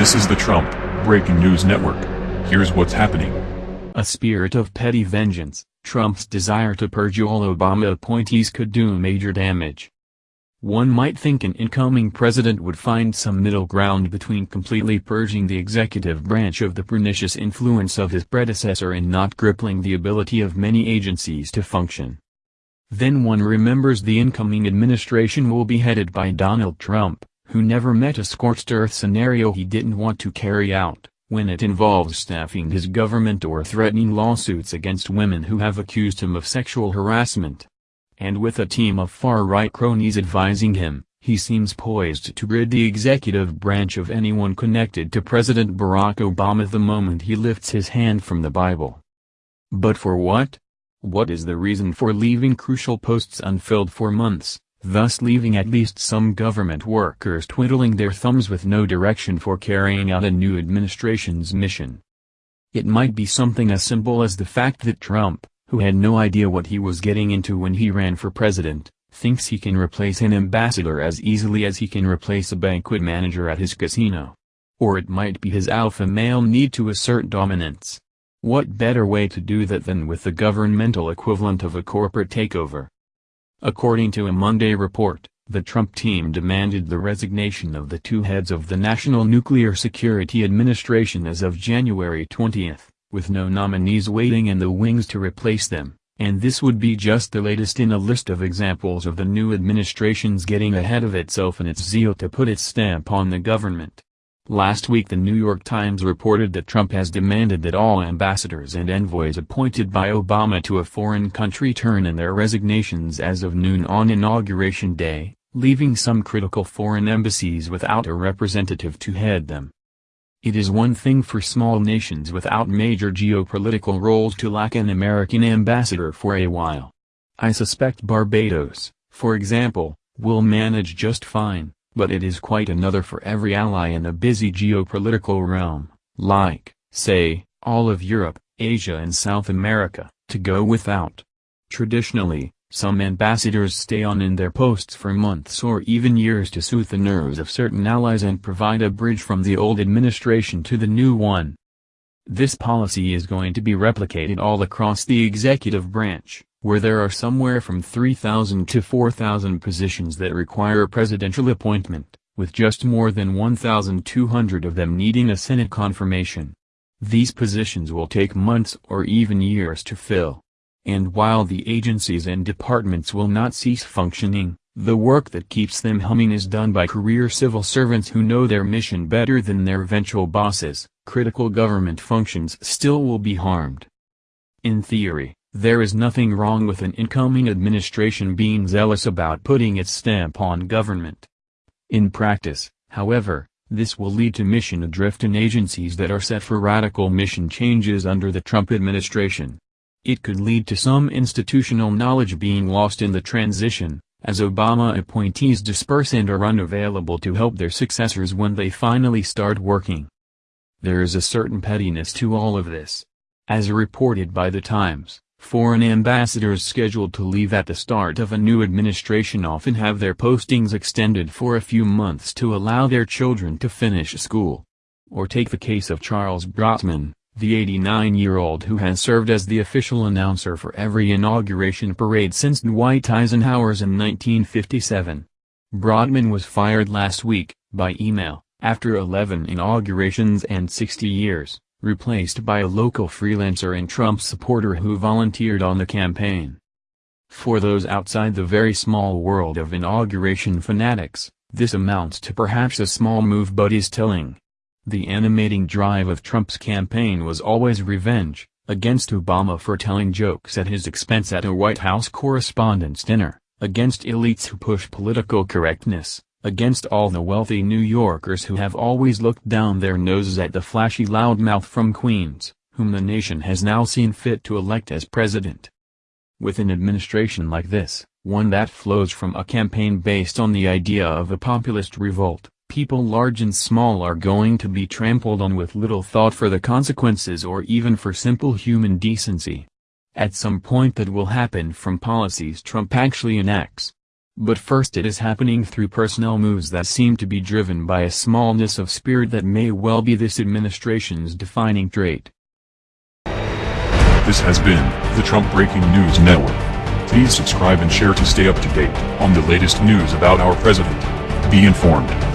This is the Trump Breaking News Network. Here's what's happening. A spirit of petty vengeance, Trump's desire to purge all Obama appointees could do major damage. One might think an incoming president would find some middle ground between completely purging the executive branch of the pernicious influence of his predecessor and not crippling the ability of many agencies to function. Then one remembers the incoming administration will be headed by Donald Trump, who never met a scorched earth scenario he didn't want to carry out, when it involves staffing his government or threatening lawsuits against women who have accused him of sexual harassment and with a team of far-right cronies advising him, he seems poised to rid the executive branch of anyone connected to President Barack Obama the moment he lifts his hand from the Bible. But for what? What is the reason for leaving crucial posts unfilled for months, thus leaving at least some government workers twiddling their thumbs with no direction for carrying out a new administration's mission? It might be something as simple as the fact that Trump, who had no idea what he was getting into when he ran for president, thinks he can replace an ambassador as easily as he can replace a banquet manager at his casino. Or it might be his alpha male need to assert dominance. What better way to do that than with the governmental equivalent of a corporate takeover? According to a Monday report, the Trump team demanded the resignation of the two heads of the National Nuclear Security Administration as of January 20 with no nominees waiting in the wings to replace them, and this would be just the latest in a list of examples of the new administration's getting ahead of itself in its zeal to put its stamp on the government. Last week the New York Times reported that Trump has demanded that all ambassadors and envoys appointed by Obama to a foreign country turn in their resignations as of noon on Inauguration Day, leaving some critical foreign embassies without a representative to head them. It is one thing for small nations without major geopolitical roles to lack an American ambassador for a while. I suspect Barbados, for example, will manage just fine, but it is quite another for every ally in a busy geopolitical realm, like, say, all of Europe, Asia and South America, to go without. Traditionally, some ambassadors stay on in their posts for months or even years to soothe the nerves of certain allies and provide a bridge from the old administration to the new one. This policy is going to be replicated all across the executive branch, where there are somewhere from 3,000 to 4,000 positions that require a presidential appointment, with just more than 1,200 of them needing a Senate confirmation. These positions will take months or even years to fill. And while the agencies and departments will not cease functioning, the work that keeps them humming is done by career civil servants who know their mission better than their eventual bosses. Critical government functions still will be harmed. In theory, there is nothing wrong with an incoming administration being zealous about putting its stamp on government. In practice, however, this will lead to mission adrift in agencies that are set for radical mission changes under the Trump administration. It could lead to some institutional knowledge being lost in the transition, as Obama appointees disperse and are unavailable to help their successors when they finally start working. There is a certain pettiness to all of this. As reported by The Times, foreign ambassadors scheduled to leave at the start of a new administration often have their postings extended for a few months to allow their children to finish school. Or take the case of Charles Brotman, the 89-year-old who has served as the official announcer for every inauguration parade since Dwight Eisenhower's in 1957. Brotman was fired last week, by email, after 11 inaugurations and 60 years, replaced by a local freelancer and Trump supporter who volunteered on the campaign. For those outside the very small world of inauguration fanatics, this amounts to perhaps a small move but is telling. The animating drive of Trump's campaign was always revenge, against Obama for telling jokes at his expense at a White House Correspondents' Dinner, against elites who push political correctness, against all the wealthy New Yorkers who have always looked down their noses at the flashy loudmouth from Queens, whom the nation has now seen fit to elect as president. With an administration like this, one that flows from a campaign based on the idea of a populist revolt, People large and small are going to be trampled on with little thought for the consequences or even for simple human decency. At some point that will happen from policies Trump actually enacts. But first it is happening through personnel moves that seem to be driven by a smallness of spirit that may well be this administration's defining trait. This has been the Trump Breaking News Network. Please subscribe and share to stay up to date on the latest news about our president. Be informed.